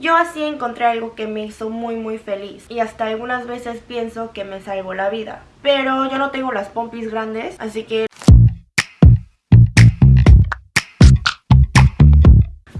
Yo así encontré algo que me hizo muy muy feliz y hasta algunas veces pienso que me salvó la vida. Pero yo no tengo las pompis grandes, así que...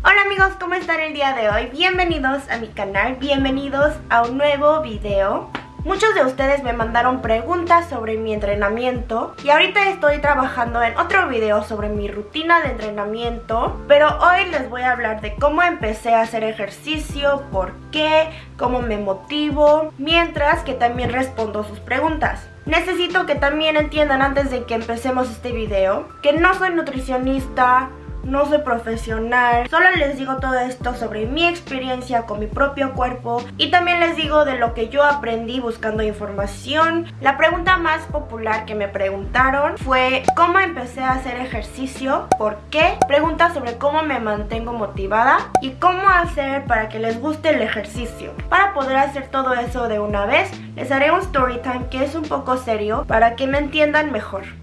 Hola amigos, ¿cómo están el día de hoy? Bienvenidos a mi canal, bienvenidos a un nuevo video. Muchos de ustedes me mandaron preguntas sobre mi entrenamiento y ahorita estoy trabajando en otro video sobre mi rutina de entrenamiento, pero hoy les voy a hablar de cómo empecé a hacer ejercicio, por qué, cómo me motivo, mientras que también respondo sus preguntas. Necesito que también entiendan antes de que empecemos este video que no soy nutricionista, no soy profesional, solo les digo todo esto sobre mi experiencia con mi propio cuerpo y también les digo de lo que yo aprendí buscando información. La pregunta más popular que me preguntaron fue ¿cómo empecé a hacer ejercicio? ¿Por qué? Preguntas sobre cómo me mantengo motivada y cómo hacer para que les guste el ejercicio. Para poder hacer todo eso de una vez, les haré un story time que es un poco serio para que me entiendan mejor.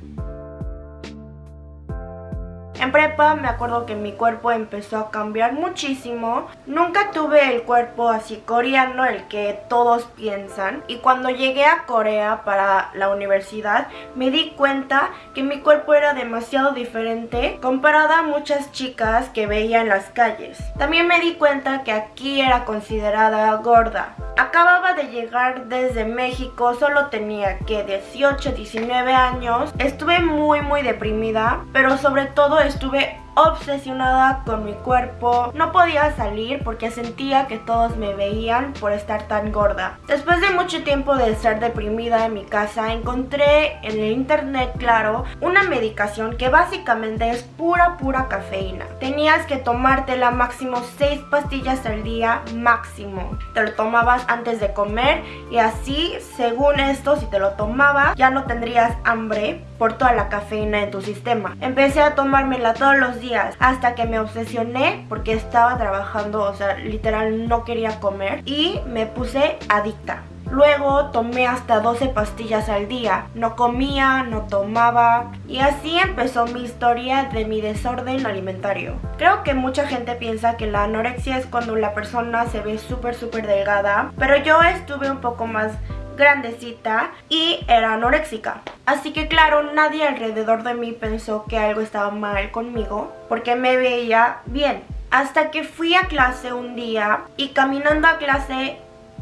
En prepa me acuerdo que mi cuerpo empezó a cambiar muchísimo. Nunca tuve el cuerpo así coreano, el que todos piensan. Y cuando llegué a Corea para la universidad, me di cuenta que mi cuerpo era demasiado diferente comparada a muchas chicas que veía en las calles. También me di cuenta que aquí era considerada gorda. Acababa de llegar desde México, solo tenía que 18, 19 años. Estuve muy muy deprimida, pero sobre todo estuve estuve obsesionada con mi cuerpo. No podía salir porque sentía que todos me veían por estar tan gorda. Después de mucho tiempo de estar deprimida en mi casa, encontré en el internet, claro, una medicación que básicamente es pura, pura cafeína. Tenías que tomártela máximo 6 pastillas al día, máximo. Te lo tomabas antes de comer y así, según esto, si te lo tomabas, ya no tendrías hambre por toda la cafeína en tu sistema. Empecé a tomármela todos los días hasta que me obsesioné porque estaba trabajando, o sea, literal no quería comer y me puse adicta. Luego tomé hasta 12 pastillas al día, no comía, no tomaba y así empezó mi historia de mi desorden alimentario. Creo que mucha gente piensa que la anorexia es cuando la persona se ve súper súper delgada, pero yo estuve un poco más grandecita y era anoréxica. Así que claro, nadie alrededor de mí pensó que algo estaba mal conmigo porque me veía bien. Hasta que fui a clase un día y caminando a clase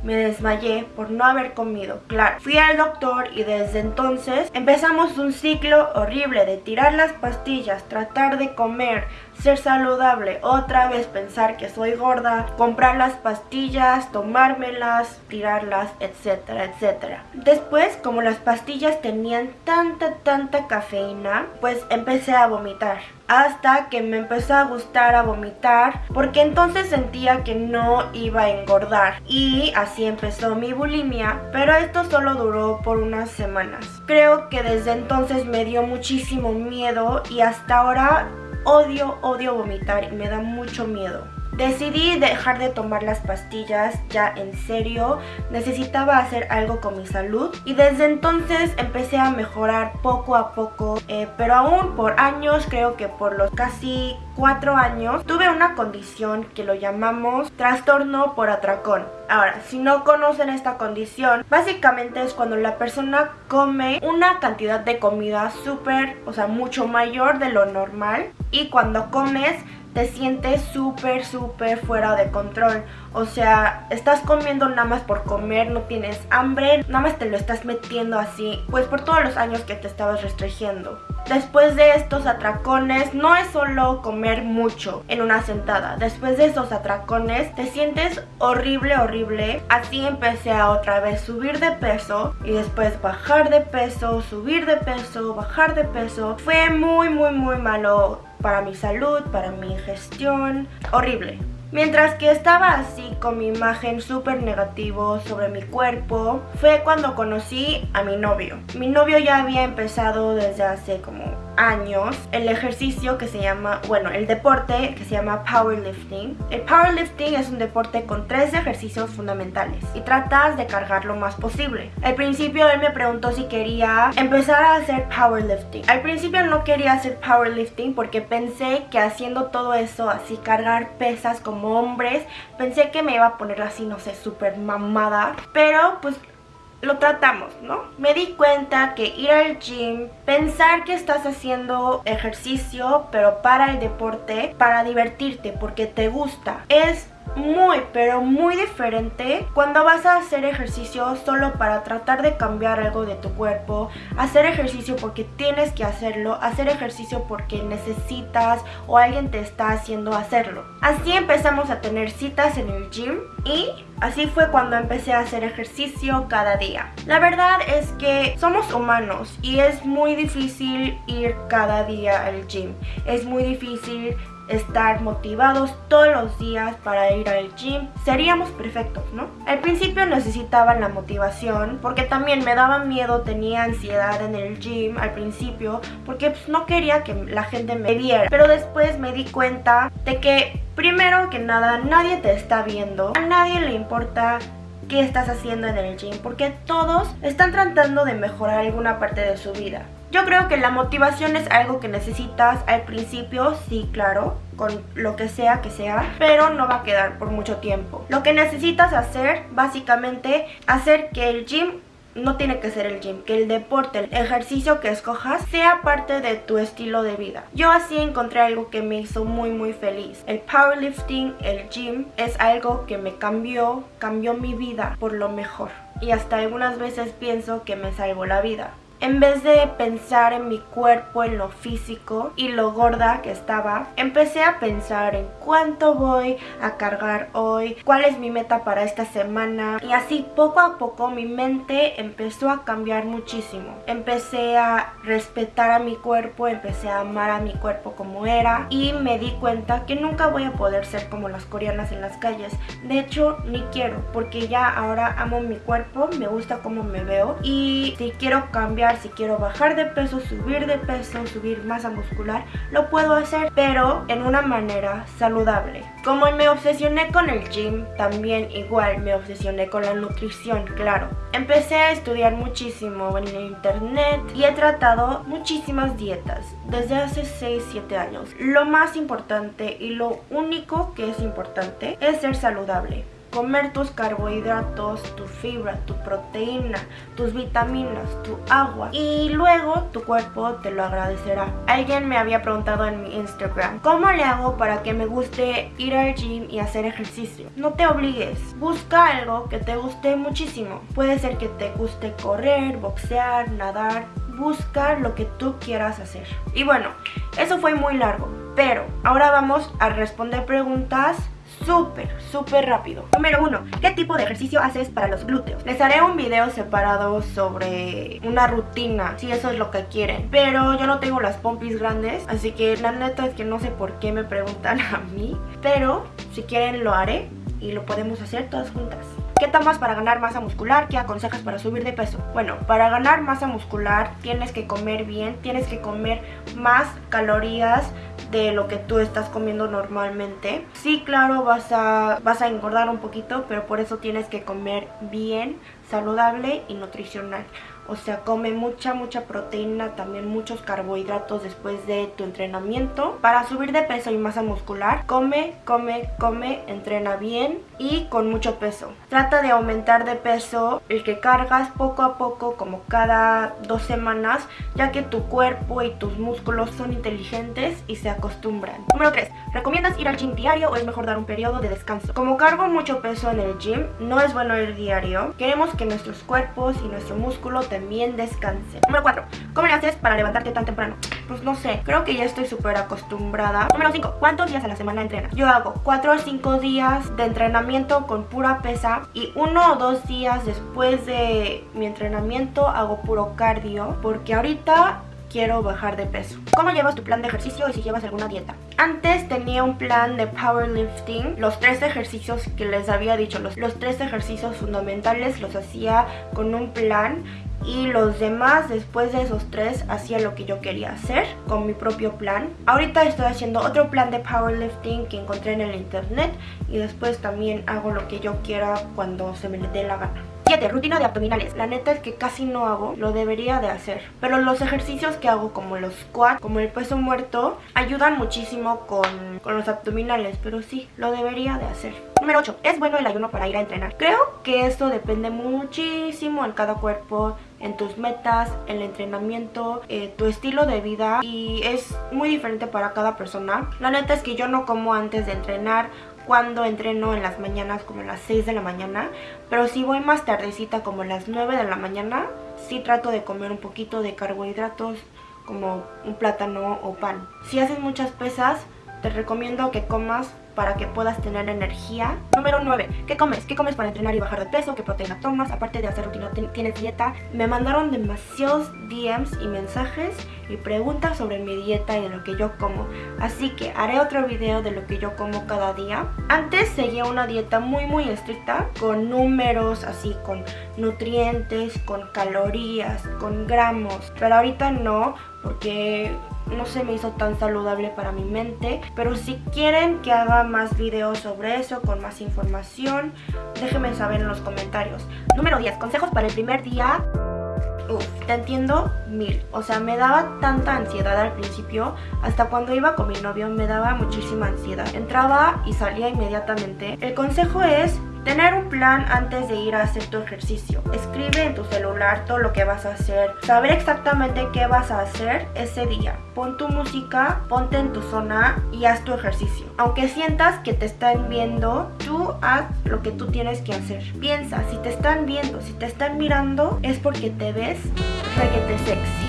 me desmayé por no haber comido, claro. Fui al doctor y desde entonces empezamos un ciclo horrible de tirar las pastillas, tratar de comer, ser saludable, otra vez pensar que soy gorda, comprar las pastillas, tomármelas, tirarlas, etcétera, etcétera. Después, como las pastillas tenían tanta, tanta cafeína, pues empecé a vomitar hasta que me empezó a gustar a vomitar porque entonces sentía que no iba a engordar. Y así empezó mi bulimia pero esto solo duró por unas semanas. Creo que desde entonces me dio muchísimo miedo y hasta ahora odio odio vomitar y me da mucho miedo Decidí dejar de tomar las pastillas ya en serio, necesitaba hacer algo con mi salud y desde entonces empecé a mejorar poco a poco, eh, pero aún por años, creo que por los casi cuatro años, tuve una condición que lo llamamos trastorno por atracón. Ahora, si no conocen esta condición, básicamente es cuando la persona come una cantidad de comida súper, o sea, mucho mayor de lo normal y cuando comes te sientes súper, súper fuera de control. O sea, estás comiendo nada más por comer, no tienes hambre, nada más te lo estás metiendo así, pues por todos los años que te estabas restringiendo. Después de estos atracones, no es solo comer mucho en una sentada. Después de estos atracones, te sientes horrible, horrible. Así empecé a otra vez subir de peso y después bajar de peso, subir de peso, bajar de peso. Fue muy, muy, muy malo para mi salud, para mi gestión, horrible. Mientras que estaba así con mi imagen súper negativo sobre mi cuerpo, fue cuando conocí a mi novio. Mi novio ya había empezado desde hace como años el ejercicio que se llama, bueno, el deporte que se llama powerlifting. El powerlifting es un deporte con tres ejercicios fundamentales y tratas de cargar lo más posible. Al principio él me preguntó si quería empezar a hacer powerlifting. Al principio no quería hacer powerlifting porque pensé que haciendo todo eso, así cargar pesas como hombres, pensé que me iba a poner así, no sé, súper mamada. Pero pues lo tratamos, ¿no? Me di cuenta que ir al gym, pensar que estás haciendo ejercicio, pero para el deporte, para divertirte, porque te gusta, es muy pero muy diferente cuando vas a hacer ejercicio solo para tratar de cambiar algo de tu cuerpo hacer ejercicio porque tienes que hacerlo hacer ejercicio porque necesitas o alguien te está haciendo hacerlo. Así empezamos a tener citas en el gym y así fue cuando empecé a hacer ejercicio cada día. La verdad es que somos humanos y es muy difícil ir cada día al gym. Es muy difícil estar motivados todos los días para ir al gym, seríamos perfectos, ¿no? Al principio necesitaba la motivación porque también me daba miedo, tenía ansiedad en el gym al principio porque pues, no quería que la gente me viera. Pero después me di cuenta de que primero que nada nadie te está viendo, a nadie le importa qué estás haciendo en el gym porque todos están tratando de mejorar alguna parte de su vida. Yo creo que la motivación es algo que necesitas al principio, sí, claro, con lo que sea que sea, pero no va a quedar por mucho tiempo. Lo que necesitas hacer, básicamente, hacer que el gym no tiene que ser el gym, que el deporte, el ejercicio que escojas sea parte de tu estilo de vida. Yo así encontré algo que me hizo muy muy feliz. El powerlifting, el gym, es algo que me cambió, cambió mi vida por lo mejor. Y hasta algunas veces pienso que me salvó la vida. En vez de pensar en mi cuerpo, en lo físico y lo gorda que estaba, empecé a pensar en cuánto voy a cargar hoy, cuál es mi meta para esta semana y así poco a poco mi mente empezó a cambiar muchísimo. Empecé a respetar a mi cuerpo, empecé a amar a mi cuerpo como era y me di cuenta que nunca voy a poder ser como las coreanas en las calles. De hecho, ni quiero porque ya ahora amo mi cuerpo, me gusta cómo me veo y si quiero cambiar si quiero bajar de peso, subir de peso, subir masa muscular, lo puedo hacer, pero en una manera saludable. Como me obsesioné con el gym, también igual me obsesioné con la nutrición, claro. Empecé a estudiar muchísimo en internet y he tratado muchísimas dietas desde hace 6-7 años. Lo más importante y lo único que es importante es ser saludable comer tus carbohidratos, tu fibra, tu proteína, tus vitaminas, tu agua y luego tu cuerpo te lo agradecerá. Alguien me había preguntado en mi Instagram, ¿cómo le hago para que me guste ir al gym y hacer ejercicio? No te obligues, busca algo que te guste muchísimo. Puede ser que te guste correr, boxear, nadar, busca lo que tú quieras hacer. Y bueno, eso fue muy largo, pero ahora vamos a responder preguntas súper, súper rápido. Número uno, ¿qué tipo de ejercicio haces para los glúteos? Les haré un video separado sobre una rutina, si eso es lo que quieren. Pero yo no tengo las pompis grandes, así que la neta es que no sé por qué me preguntan a mí. Pero si quieren lo haré y lo podemos hacer todas juntas. ¿Qué tomas para ganar masa muscular? ¿Qué aconsejas para subir de peso? Bueno, para ganar masa muscular tienes que comer bien, tienes que comer más calorías de lo que tú estás comiendo normalmente. Sí, claro, vas a, vas a engordar un poquito, pero por eso tienes que comer bien, saludable y nutricional. O sea, come mucha, mucha proteína, también muchos carbohidratos después de tu entrenamiento. Para subir de peso y masa muscular, come, come, come, entrena bien y con mucho peso. Trata de aumentar de peso el que cargas poco a poco, como cada dos semanas, ya que tu cuerpo y tus músculos son inteligentes y se acostumbran. Número 3. ¿Recomiendas ir al gym diario o es mejor dar un periodo de descanso? Como cargo mucho peso en el gym, no es bueno ir diario. Queremos que nuestros cuerpos y nuestro músculo también descansen. Número 4. ¿Cómo le haces para levantarte tan temprano? Pues no sé, creo que ya estoy súper acostumbrada. Número 5. ¿Cuántos días a la semana entrenas? Yo hago 4 o 5 días de entrenamiento con pura pesa y uno o dos días después de mi entrenamiento hago puro cardio porque ahorita quiero bajar de peso. ¿Cómo llevas tu plan de ejercicio y si llevas alguna dieta? Antes tenía un plan de powerlifting, los tres ejercicios que les había dicho, los, los tres ejercicios fundamentales los hacía con un plan y los demás después de esos tres hacía lo que yo quería hacer con mi propio plan. Ahorita estoy haciendo otro plan de powerlifting que encontré en el internet y después también hago lo que yo quiera cuando se me dé la gana. 7. Rutina de abdominales. La neta es que casi no hago, lo debería de hacer. Pero los ejercicios que hago como los squats, como el peso muerto, ayudan muchísimo con, con los abdominales. Pero sí, lo debería de hacer. Número 8. ¿Es bueno el ayuno para ir a entrenar? Creo que esto depende muchísimo en cada cuerpo, en tus metas, el entrenamiento, eh, tu estilo de vida y es muy diferente para cada persona. La neta es que yo no como antes de entrenar cuando entreno en las mañanas como a las 6 de la mañana, pero si voy más tardecita como a las 9 de la mañana, sí trato de comer un poquito de carbohidratos como un plátano o pan. Si haces muchas pesas, te recomiendo que comas para que puedas tener energía. Número 9. ¿Qué comes? ¿Qué comes para entrenar y bajar de peso? ¿Qué proteína tomas? Aparte de hacer rutina, ¿tienes dieta? Me mandaron demasiados DMs y mensajes y preguntas sobre mi dieta y de lo que yo como. Así que haré otro video de lo que yo como cada día. Antes seguía una dieta muy muy estricta con números, así con nutrientes, con calorías, con gramos. Pero ahorita no porque no se me hizo tan saludable para mi mente. Pero si quieren que haga más videos sobre eso, con más información, déjenme saber en los comentarios. Número 10. Consejos para el primer día. Uf, te entiendo mil. O sea, me daba tanta ansiedad al principio. Hasta cuando iba con mi novio me daba muchísima ansiedad. Entraba y salía inmediatamente. El consejo es Tener un plan antes de ir a hacer tu ejercicio. Escribe en tu celular todo lo que vas a hacer. Saber exactamente qué vas a hacer ese día. Pon tu música, ponte en tu zona y haz tu ejercicio. Aunque sientas que te están viendo, tú haz lo que tú tienes que hacer. Piensa, si te están viendo, si te están mirando, es porque te ves reguete sexy.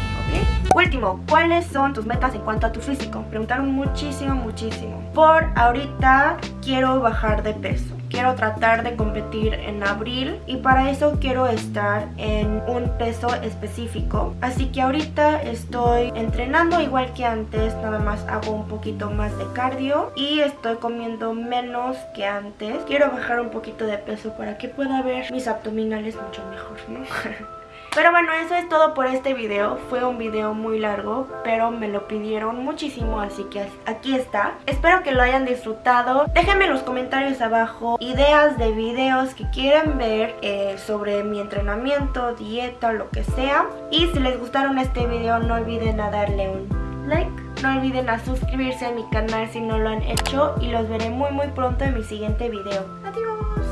Último, ¿cuáles son tus metas en cuanto a tu físico? Preguntaron muchísimo, muchísimo. Por ahorita quiero bajar de peso. Quiero tratar de competir en abril y para eso quiero estar en un peso específico. Así que ahorita estoy entrenando igual que antes, nada más hago un poquito más de cardio y estoy comiendo menos que antes. Quiero bajar un poquito de peso para que pueda ver mis abdominales mucho mejor, ¿no? Pero bueno, eso es todo por este video. Fue un video muy largo, pero me lo pidieron muchísimo, así que aquí está. Espero que lo hayan disfrutado. Déjenme en los comentarios abajo ideas de videos que quieran ver eh, sobre mi entrenamiento, dieta, lo que sea. Y si les gustaron este video, no olviden a darle un like. No olviden a suscribirse a mi canal si no lo han hecho y los veré muy muy pronto en mi siguiente video. Adiós.